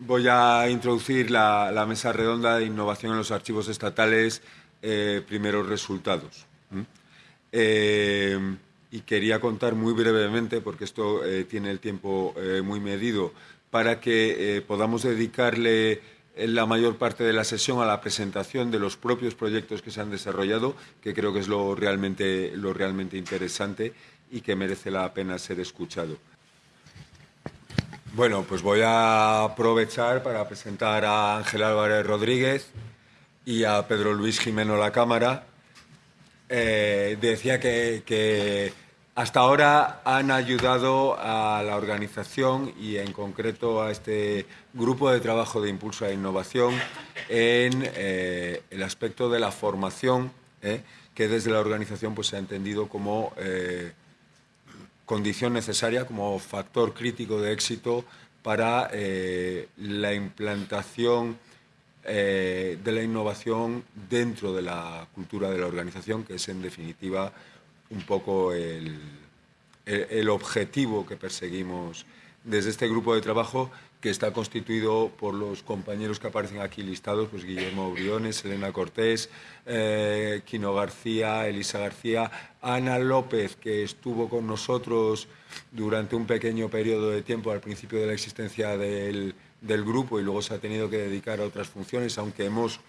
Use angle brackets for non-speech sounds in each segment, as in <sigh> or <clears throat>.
voy a introducir la, mesa redonda de innovación en los archivos estatales, eh, primeros resultados. Eh, y quería contar muy brevemente, porque esto eh, tiene el tiempo muy medido, para que podamos dedicarle la mayor parte de la sesión a la presentación de los propios proyectos que se han desarrollado, que creo que es lo realmente, lo realmente interesante y que merece la pena ser escuchado. Bueno, pues voy a aprovechar para presentar a Ángel Álvarez Rodríguez y a Pedro Luis Jimeno La Cámara. Eh, decía que, hasta ahora han ayudado a la organización y en concreto a este grupo de trabajo de impulso a la innovación en eh, el aspecto de la formación, eh, que desde la organización pues, se ha entendido como condición necesaria como factor crítico de éxito para eh, la implantación eh, de la innovación dentro de la cultura de la organización, que es en definitiva un poco el, el objetivo que perseguimos desde este grupo de trabajo que está constituido por los compañeros que aparecen aquí listados, pues Guillermo Briones, Elena Cortés, eh, Quino García, Elisa García, Ana López, que estuvo con nosotros durante un pequeño periodo de tiempo al principio de la existencia del, grupo y luego se ha tenido que dedicar a otras funciones, aunque hemos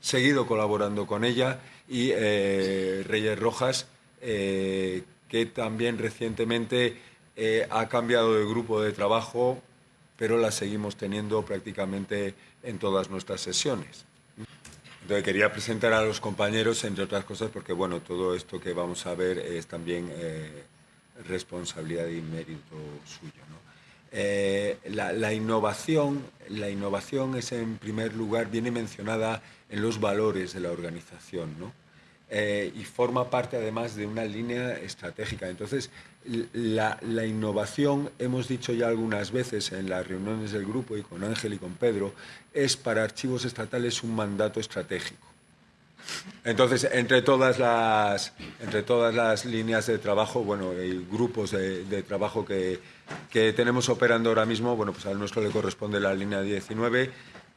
seguido colaborando con ella, y eh, Reyes Rojas, eh, que también recientemente ha cambiado de grupo de trabajo pero la seguimos teniendo prácticamente en todas nuestras sesiones. Entonces quería presentar a los compañeros, entre otras cosas, porque bueno, todo esto que vamos a ver es también eh, responsabilidad y mérito suyo. Eh, la, innovación, la innovación es en primer lugar, viene mencionada en los valores de la organización, ¿no? Eh, y forma parte además de una línea estratégica. Entonces, la, innovación, hemos dicho ya algunas veces en las reuniones del grupo y con Ángel y con Pedro, es para archivos estatales un mandato estratégico. Entonces, entre todas las, entre todas las líneas de trabajo, bueno, hay grupos de, trabajo que, que, tenemos operando ahora mismo, bueno, pues al nuestro le corresponde la línea 19,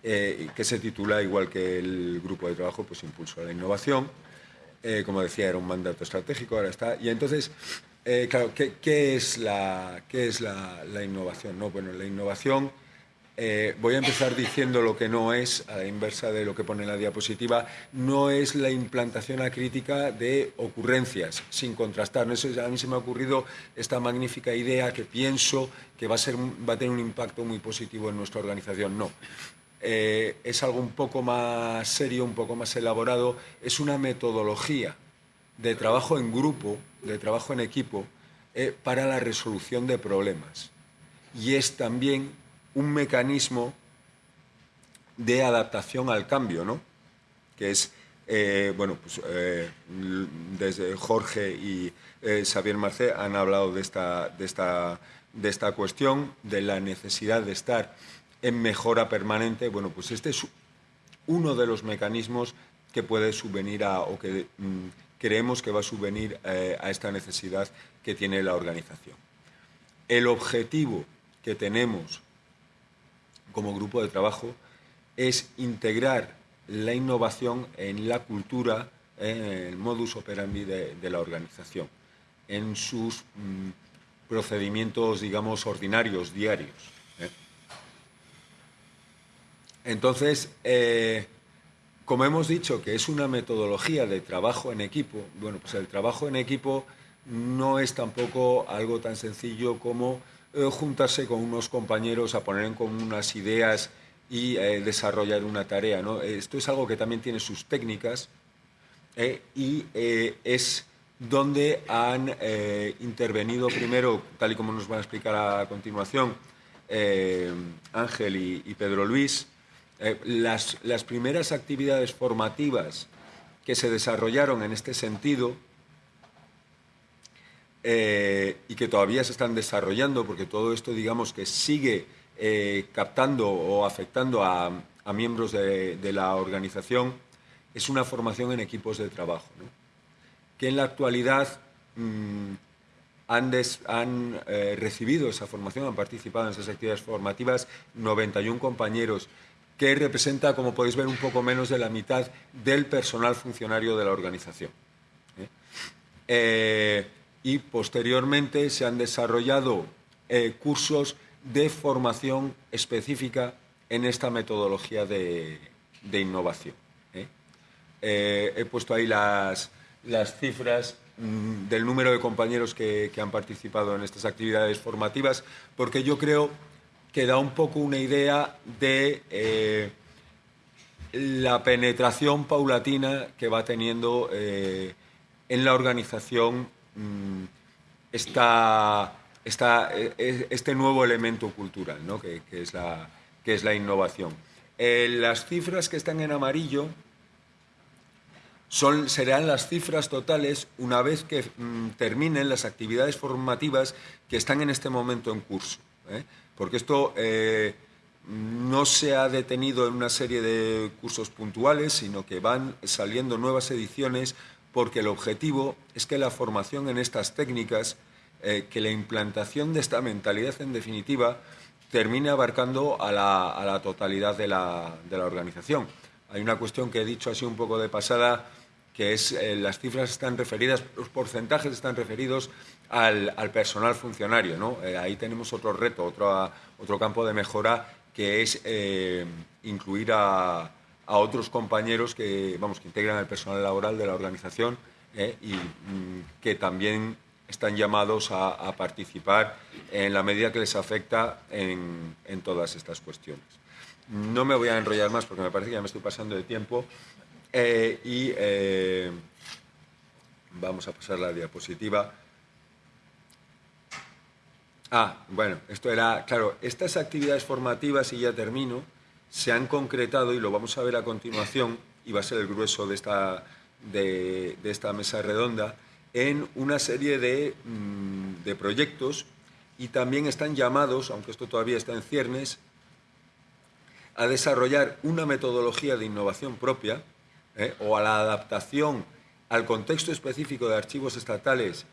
eh, que se titula, igual que el grupo de trabajo, pues Impulso a la Innovación. Eh, como decía, era un mandato estratégico, ahora está. Y entonces, eh, claro, ¿qué, es, la, qué es la, innovación? No, bueno, la innovación, eh, voy a empezar diciendo lo que no es, a la inversa de lo que pone la diapositiva, no es la implantación acrítica de ocurrencias, sin contrastar. Eso, a mí se me ha ocurrido esta magnífica idea que pienso que va a, ser, va a tener un impacto muy positivo en nuestra organización. No, eh, es algo un poco más serio, un poco más elaborado, es una metodología de trabajo en grupo, de trabajo en equipo, eh, para la resolución de problemas. Y es también un mecanismo de adaptación al cambio, ¿no? que es, eh, bueno, pues desde Jorge y Xavier Marcé han hablado de esta, de, esta, de esta cuestión, de la necesidad de estar en mejora permanente, bueno, pues este es uno de los mecanismos que puede subvenir a, o que mm, creemos que va a subvenir eh, a esta necesidad que tiene la organización. El objetivo que tenemos como grupo de trabajo es integrar la innovación en la cultura, en el modus operandi de, la organización, en sus mm, procedimientos, digamos, ordinarios, diarios. Entonces, eh, como hemos dicho que es una metodología de trabajo en equipo, bueno, pues el trabajo en equipo no es tampoco algo tan sencillo como eh, juntarse con unos compañeros a poner en común unas ideas y eh, desarrollar una tarea. Esto es algo que también tiene sus técnicas y es donde han intervenido primero, tal y como nos van a explicar a continuación, Ángel y Pedro Luis, eh, las, primeras actividades formativas que se desarrollaron en este sentido eh, y que todavía se están desarrollando, porque todo esto, digamos, que sigue eh, captando o afectando a, miembros de, la organización, es una formación en equipos de trabajo, que en la actualidad mm, han, han eh, recibido esa formación, han participado en esas actividades formativas 91 compañeros, que representa, como podéis ver, un poco menos de la mitad del personal funcionario de la organización. ¿eh? Eh, y posteriormente se han desarrollado cursos de formación específica en esta metodología de, innovación. he puesto ahí las, las cifras Mm, del número de compañeros que, han participado en estas actividades formativas, porque yo creo que da un poco una idea de eh, la penetración paulatina que va teniendo eh, en la organización mm, e, este nuevo elemento cultural, que, es la, que, es la, innovación. Eh, las cifras que están en amarillo serán las cifras totales una vez que mm, terminen las actividades formativas que están en este momento en curso. Porque esto eh, no se ha detenido en una serie de cursos puntuales, sino que van saliendo nuevas ediciones porque el objetivo es que la formación en estas técnicas, eh, que la implantación de esta mentalidad en definitiva, termine abarcando a la, totalidad de la, de la organización. Hay una cuestión que he dicho así un poco de pasada, que es eh, las cifras están referidas, los porcentajes están referidos al, personal funcionario. Eh, ahí tenemos otro reto, otro, otro campo de mejora que es eh, incluir a, otros compañeros que, vamos, que integran el personal laboral de la organización y mm, que también están llamados a, participar en la medida que les afecta en, en todas estas cuestiones. No me voy a enrollar más porque me parece que ya me estoy pasando de tiempo. Eh, y eh, vamos a pasar la diapositiva. Ah, bueno, esto era, claro, estas actividades formativas, y ya termino, se han concretado, y lo vamos a ver a continuación, y va a ser el grueso de esta, de, esta mesa redonda, en una serie de, mm, de proyectos y también están llamados, aunque esto todavía está en ciernes, a desarrollar una metodología de innovación propia, ¿eh? o a la adaptación al contexto específico de archivos estatales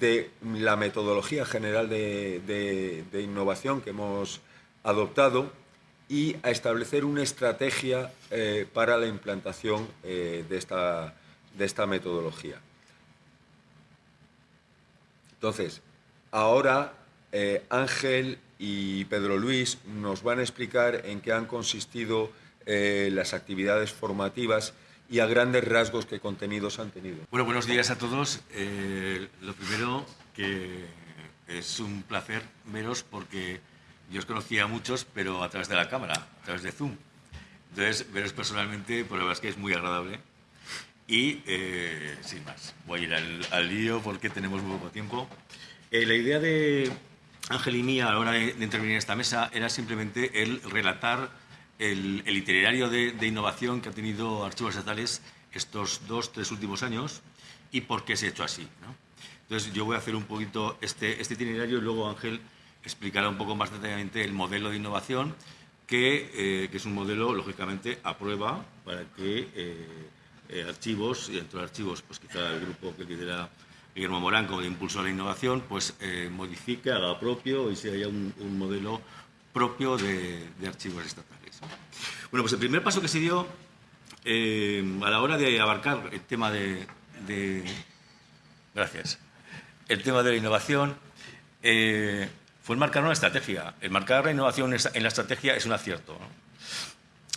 de la metodología general de, innovación que hemos adoptado y a establecer una estrategia eh, para la implantación eh, de, esta, de esta metodología. Entonces, ahora Ángel y Pedro Luis nos van a explicar en qué han consistido las actividades formativas y a grandes rasgos qué contenidos han tenido. Bueno, buenos días a todos. Eh, lo primero, que es un placer veros porque yo os conocía a muchos, pero a través de la cámara, a través de Zoom. Entonces, veros personalmente, por la verdad es que es muy agradable. Y, eh, sin más, voy a ir al, lío porque tenemos muy poco tiempo. Eh, la idea de Ángel y mía a la hora de, de intervenir en esta mesa era simplemente el relatar el, itinerario de, innovación que ha tenido Archivos Estatales estos dos, tres últimos años y por qué se ha hecho así. Entonces, yo voy a hacer un poquito este, este, itinerario y luego Ángel explicará un poco más detalladamente el modelo de innovación, que, eh, es un modelo, lógicamente, a prueba para que eh, eh, archivos, y dentro de archivos, pues quizá el grupo que lidera Guillermo Morán como de impulso a la innovación, pues modifique, haga propio y se haya un, modelo propio de archivos estatales. Bueno, pues el primer paso que se dio eh, a la hora de abarcar el tema de, gracias, el tema de la innovación eh, fue marcar una estrategia. El marcar la innovación en la estrategia es un acierto.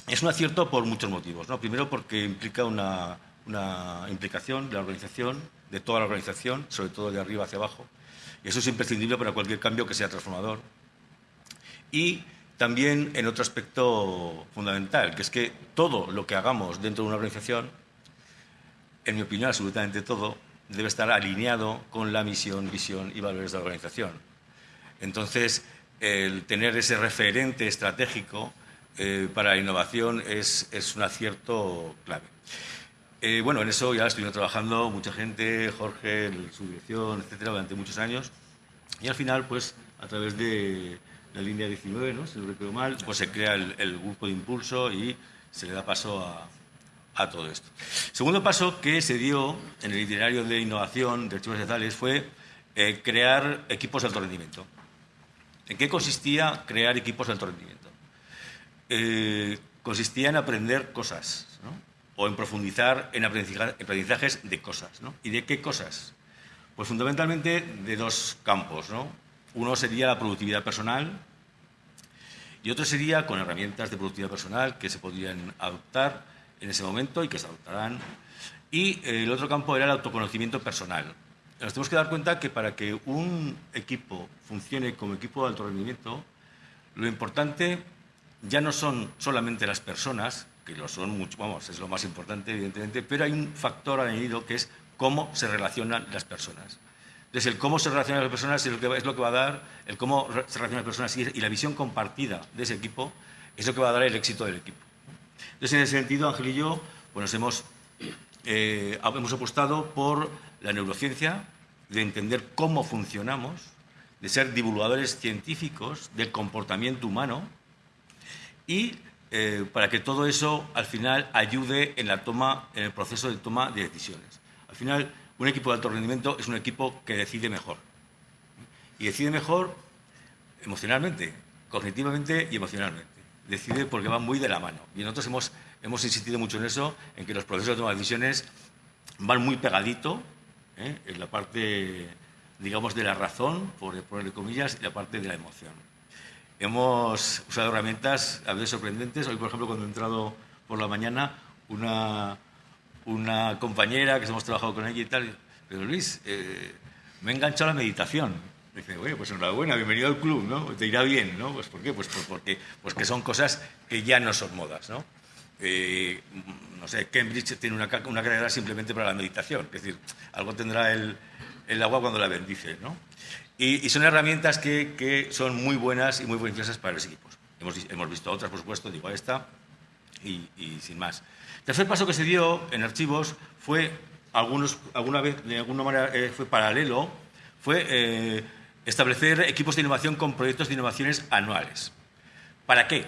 Es un acierto por muchos motivos. ¿no? Primero porque implica una, una implicación de la organización, de toda la organización, sobre todo de arriba hacia abajo. Y eso es imprescindible para cualquier cambio que sea transformador. Y también en otro aspecto fundamental, que es que todo lo que hagamos dentro de una organización, en mi opinión, absolutamente todo, debe estar alineado con la misión, visión y valores de la organización. Entonces, el tener ese referente estratégico eh, para la innovación es, un acierto clave. Eh, bueno, en eso ya estuvimos trabajando mucha gente, Jorge, su dirección, etcétera, durante muchos años. Y al final, pues, a través de la línea 19, ¿no? si no recuerdo mal, pues se crea el, grupo de impulso y se le da paso a, todo esto. Segundo paso que se dio en el itinerario de innovación de archivos estatales fue eh, crear equipos de alto rendimiento. ¿En qué consistía crear equipos de alto rendimiento? Eh, consistía en aprender cosas, o en profundizar en aprendizajes de cosas. ¿Y de qué cosas? Pues fundamentalmente de dos campos. Uno sería la productividad personal y otro sería con herramientas de productividad personal que se podrían adoptar en ese momento y que se adoptarán. Y el otro campo era el autoconocimiento personal. Nos tenemos que dar cuenta que para que un equipo funcione como equipo de alto rendimiento, lo importante ya no son solamente las personas, que lo son mucho, vamos, es lo más importante, evidentemente, pero hay un factor añadido que es cómo se relacionan las personas. Entonces, el cómo se relacionan las personas es lo que, va a dar, el cómo se relacionan las personas y, la visión compartida de ese equipo es lo que va a dar el éxito del equipo. Entonces, en ese sentido, Ángel y yo pues hemos, eh, hemos apostado por la neurociencia, de entender cómo funcionamos, de ser divulgadores científicos del comportamiento humano y eh, para que todo eso al final ayude en la toma, en el proceso de toma de decisiones. Al final, un equipo de alto rendimiento es un equipo que decide mejor. Y decide mejor emocionalmente, cognitivamente y emocionalmente. Decide porque va muy de la mano. Y nosotros hemos, hemos insistido mucho en eso, en que los procesos de toma de decisiones van muy pegadito ¿eh? en la parte, digamos, de la razón, por ponerle comillas, y la parte de la emoción. Hemos usado herramientas a veces sorprendentes. Hoy, por ejemplo, cuando he entrado por la mañana, una, una compañera que hemos trabajado con ella y tal, pero Luis, eh, me he enganchado a la meditación. Me dice, bueno, pues enhorabuena, bienvenido al club, ¿no? Te irá bien, ¿no? Pues ¿por qué? Pues, porque, pues que son cosas que ya no son modas, ¿no? Eh, no sé, Cambridge tiene una, una, carrera simplemente para la meditación, es decir, algo tendrá el, el agua cuando la bendice, ¿no? Y, son herramientas que, que, son muy buenas y muy beneficiosas para los equipos. Hemos, hemos visto otras, por supuesto, digo esta, y, y, sin más. Tercer paso que se dio en archivos fue, algunos, alguna vez, de alguna manera, eh, fue paralelo, fue eh, establecer equipos de innovación con proyectos de innovaciones anuales. ¿Para qué?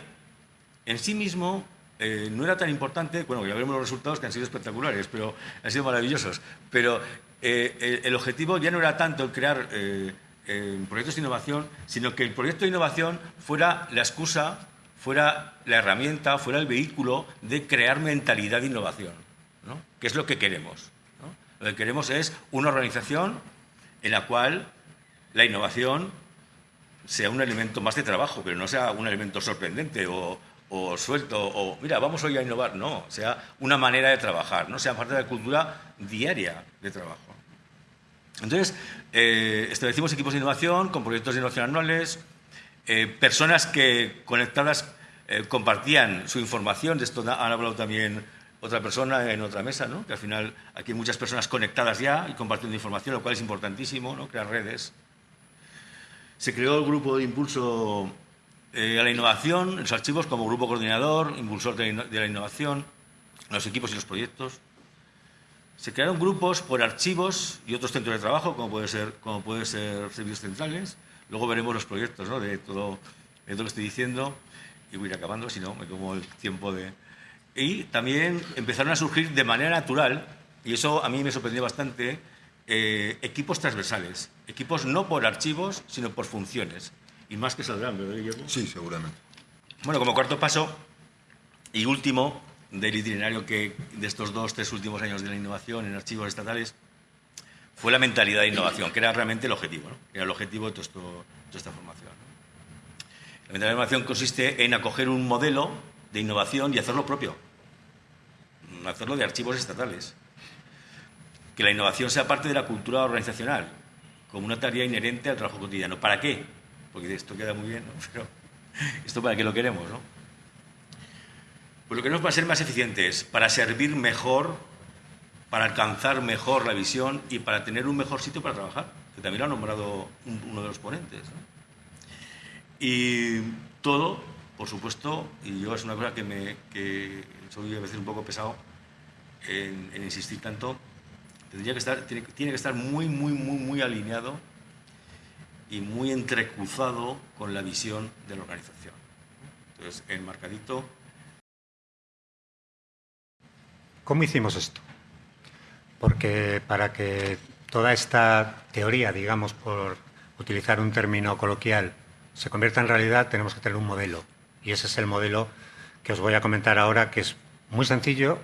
En sí mismo, eh, no era tan importante, bueno, ya veremos los resultados que han sido espectaculares, pero han sido maravillosos, pero el, objetivo ya no era tanto el crear proyectos de innovación, sino que el proyecto de innovación fuera la excusa, fuera la herramienta, fuera el vehículo de crear mentalidad de innovación, ¿no? que es lo que queremos. Lo que queremos es una organización en la cual la innovación sea un elemento más de trabajo, pero no sea un elemento sorprendente o, suelto, o mira, vamos hoy a innovar, no, sea una manera de trabajar, no sea parte de la cultura diaria de trabajo. Entonces, eh, establecimos equipos de innovación con proyectos de innovación anuales, eh, personas que conectadas eh, compartían su información, de esto han hablado también otra persona en otra mesa, ¿no? que al final aquí hay muchas personas conectadas ya y compartiendo información, lo cual es importantísimo, ¿no? crear redes. Se creó el grupo de impulso eh, a la innovación, los archivos como grupo coordinador, impulsor de, la innovación, los equipos y los proyectos. Se crearon grupos por archivos y otros centros de trabajo, como puede ser, puede ser servicios centrales. Luego veremos los proyectos ¿no? de, todo, de todo lo que estoy diciendo. Y voy a ir acabando, si no, me como el tiempo de... Y también empezaron a surgir de manera natural, y eso a mí me sorprendió bastante, eh, equipos transversales. Equipos no por archivos, sino por funciones y más que saldrán, ¿verdad, Guillermo? Sí, seguramente. Bueno, como cuarto paso y último del itinerario que de estos dos, tres últimos años de la innovación en archivos estatales fue la mentalidad de innovación, que era realmente el objetivo, ¿no? era el objetivo de, toda esta formación. La innovación consiste en acoger un modelo de innovación y hacerlo propio, hacerlo de archivos estatales. Que la innovación sea parte de la cultura organizacional, como una tarea inherente al trabajo cotidiano. ¿Para qué? porque esto queda muy bien, ¿no? <laughs> pero esto para qué lo queremos, ¿no? Pues lo que nos va a ser más eficientes, para servir mejor, para alcanzar mejor la visión y para tener un mejor sitio para trabajar, que también lo ha nombrado uno de los ponentes. Y todo, por supuesto, y yo es una cosa que, me, que soy a veces un poco pesado en, insistir tanto, tendría que estar, tiene, tiene que estar muy, muy, muy, muy alineado y muy entrecruzado con la visión de la organización. Entonces, enmarcadito. ¿Cómo hicimos esto? Porque para que toda esta teoría, digamos, por utilizar un término coloquial, se convierta en realidad, tenemos que tener un modelo. Y ese es el modelo que os voy a comentar ahora, que es muy sencillo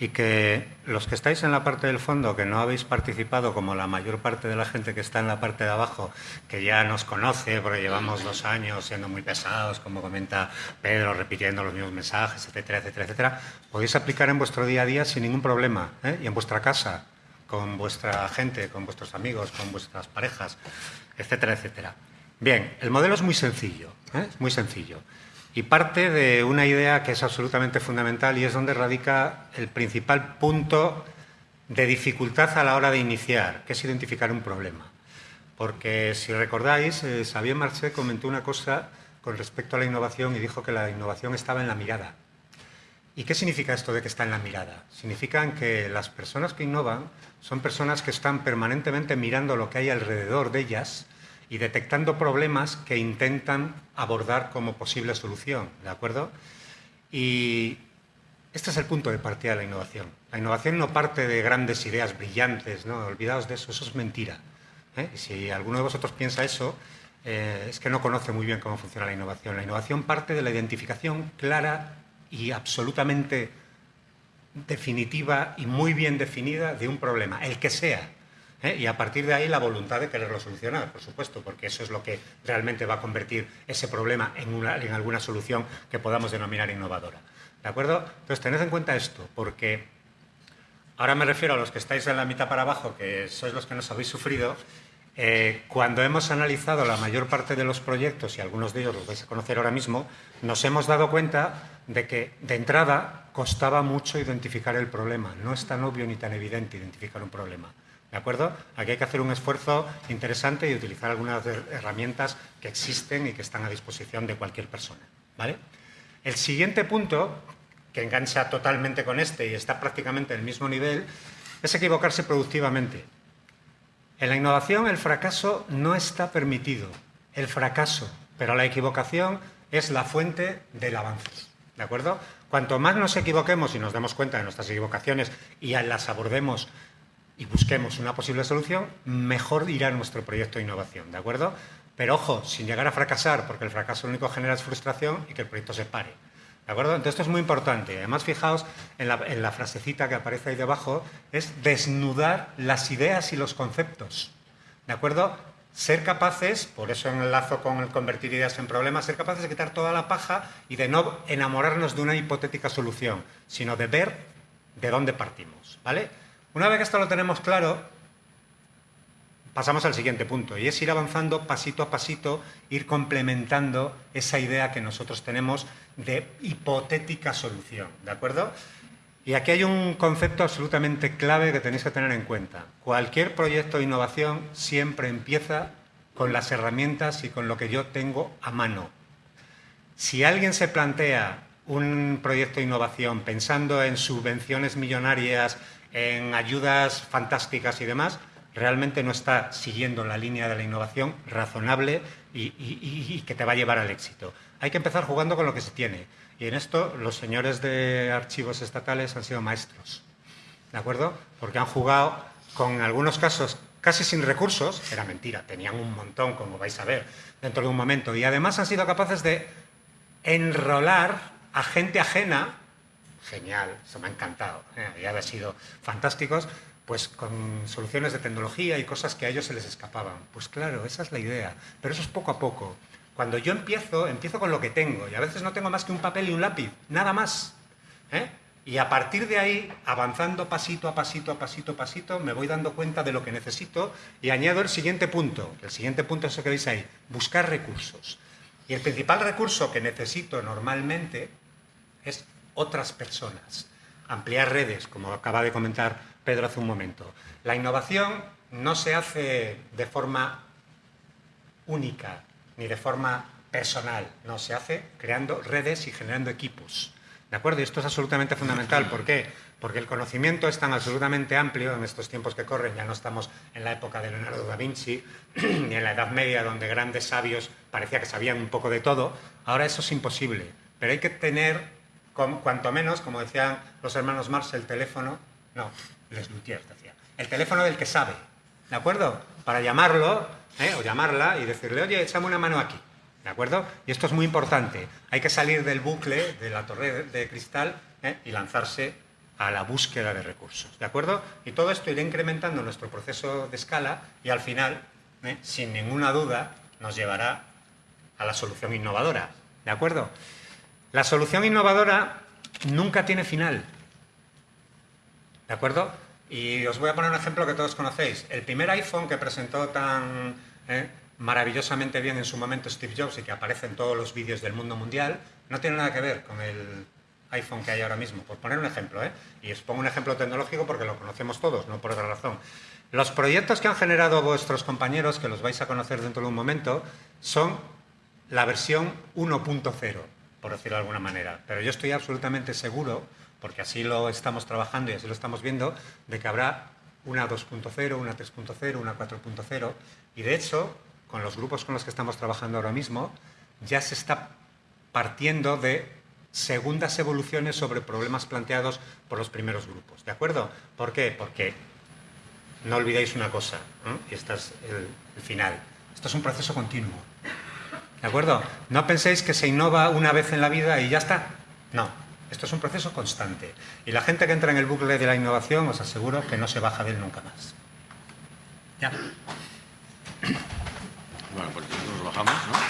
y que los que estáis en la parte del fondo, que no habéis participado, como la mayor parte de la gente que está en la parte de abajo, que ya nos conoce, porque llevamos dos años siendo muy pesados, como comenta Pedro, repitiendo los mismos mensajes, etcétera, etcétera, etcétera, podéis aplicar en vuestro día a día sin ningún problema, ¿eh? y en vuestra casa, con vuestra gente, con vuestros amigos, con vuestras parejas, etcétera, etcétera. Bien, el modelo es muy sencillo, ¿eh? es muy sencillo. Y parte de una idea que es absolutamente fundamental y es donde radica el principal punto de dificultad a la hora de iniciar, que es identificar un problema. Porque si recordáis, eh, Xavier Marché comentó una cosa con respecto a la innovación y dijo que la innovación estaba en la mirada. ¿Y qué significa esto de que está en la mirada? Significa que las personas que innovan son personas que están permanentemente mirando lo que hay alrededor de ellas y detectando problemas que intentan abordar como posible solución, ¿de acuerdo? Y este es el punto de partida de la innovación. La innovación no parte de grandes ideas brillantes, ¿no? Olvidaos de eso, eso es mentira. ¿eh? si alguno de vosotros piensa eso, eh, es que no conoce muy bien cómo funciona la innovación. La innovación parte de la identificación clara y absolutamente definitiva y muy bien definida de un problema, el que sea. ¿Eh? y a partir de ahí la voluntad de quererlo solucionar, por supuesto, porque eso es lo que realmente va a convertir ese problema en, en alguna solución que podamos denominar innovadora. ¿De acuerdo? Entonces, tened en cuenta esto, porque ahora me refiero a los que estáis en la mitad para abajo, que sois los que nos habéis sufrido, eh, cuando hemos analizado la mayor parte de los proyectos, y algunos de ellos los vais a conocer ahora mismo, nos hemos dado cuenta de que de entrada costaba mucho identificar el problema. No es tan obvio ni tan evidente identificar un problema. ¿De acuerdo? Aquí hay que hacer un esfuerzo interesante y utilizar algunas herramientas que existen y que están a disposición de cualquier persona. ¿vale? El siguiente punto, que engancha totalmente con este y está prácticamente en el mismo nivel, es equivocarse productivamente. En la innovación el fracaso no está permitido, el fracaso, pero la equivocación es la fuente del avance. ¿De acuerdo? Cuanto más nos equivoquemos y nos demos cuenta de nuestras equivocaciones y las abordemos y busquemos una posible solución, mejor irá nuestro proyecto de innovación, ¿de acuerdo? Pero ojo, sin llegar a fracasar, porque el fracaso lo único que genera es frustración y que el proyecto se pare. ¿De acuerdo? Entonces esto es muy importante. Además, fijaos en la, frasecita que aparece ahí debajo, es desnudar las ideas y los conceptos. ¿De acuerdo? Ser capaces, por eso enlazo con el convertir ideas en problemas, ser capaces de quitar toda la paja y de no enamorarnos de una hipotética solución, sino de ver de dónde partimos. ¿Vale? Una vez que esto lo tenemos claro, pasamos al siguiente punto, y es ir avanzando pasito a pasito, ir complementando esa idea que nosotros tenemos de hipotética solución, ¿de acuerdo? Y aquí hay un concepto absolutamente clave que tenéis que tener en cuenta. Cualquier proyecto de innovación siempre empieza con las herramientas y con lo que yo tengo a mano. Si alguien se plantea un proyecto de innovación pensando en subvenciones millonarias, en ayudas fantásticas y demás, realmente no está siguiendo la línea de la innovación razonable y, que te va a llevar al éxito. Hay que empezar jugando con lo que se tiene. Y en esto los señores de archivos estatales han sido maestros. ¿De acuerdo? Porque han jugado con algunos casos casi sin recursos, era mentira, tenían un montón, como vais a ver, dentro de un momento. Y además han sido capaces de enrolar a gente ajena genial, eso me ha encantado, ¿eh? ya había sido fantásticos, pues con soluciones de tecnología y cosas que a ellos se les escapaban. Pues claro, esa es la idea, pero eso es poco a poco. Cuando yo empiezo, empiezo con lo que tengo y a veces no tengo más que un papel y un lápiz, nada más. ¿eh? Y a partir de ahí, avanzando pasito a pasito, a pasito a pasito, me voy dando cuenta de lo que necesito y añado el siguiente punto. El siguiente punto es eso que veis ahí, buscar recursos. Y el principal recurso que necesito normalmente es otras personas. Ampliar redes, como acaba de comentar Pedro hace un momento. La innovación no se hace de forma única ni de forma personal, no, se hace creando redes y generando equipos. ¿De acuerdo? Y esto es absolutamente fundamental. ¿Por qué? Porque el conocimiento es tan absolutamente amplio en estos tiempos que corren, ya no estamos en la época de Leonardo da Vinci, <clears throat> ni en la Edad Media, donde grandes sabios parecía que sabían un poco de todo. Ahora eso es imposible. Pero hay que tener cuanto menos, como decían los hermanos Marx, el teléfono, no, Les Luthiers decía, el teléfono del que sabe, ¿de acuerdo? Para llamarlo ¿eh? o llamarla y decirle, oye, échame una mano aquí, ¿de acuerdo? Y esto es muy importante. Hay que salir del bucle de la torre de cristal ¿eh? y lanzarse a la búsqueda de recursos, ¿de acuerdo? Y todo esto irá incrementando nuestro proceso de escala y al final, ¿eh? sin ninguna duda, nos llevará a la solución innovadora, ¿de acuerdo? La solución innovadora nunca tiene final, ¿de acuerdo? Y os voy a poner un ejemplo que todos conocéis. El primer iPhone que presentó tan ¿eh? maravillosamente bien en su momento Steve Jobs y que aparece en todos los vídeos del mundo mundial, no tiene nada que ver con el iPhone que hay ahora mismo, por poner un ejemplo. ¿eh? Y os pongo un ejemplo tecnológico porque lo conocemos todos, no por otra razón. Los proyectos que han generado vuestros compañeros, que los vais a conocer dentro de un momento, son la versión 1.0, por decirlo de alguna manera. Pero yo estoy absolutamente seguro porque así lo estamos trabajando y así lo estamos viendo, de que habrá una 2.0, una 3.0, una 4.0, y de hecho, con los grupos con los que estamos trabajando ahora mismo, ya se está partiendo de segundas evoluciones sobre problemas planteados por los primeros grupos. ¿De acuerdo? ¿Por qué? Porque no olvidéis una cosa, y este es el, el final. Esto es un proceso continuo. ¿De acuerdo? No penséis que se innova una vez en la vida y ya está. No, esto es un proceso constante. Y la gente que entra en el bucle de la innovación, os aseguro que no se baja de él nunca más. Ya. Bueno, pues nosotros bajamos, ¿no?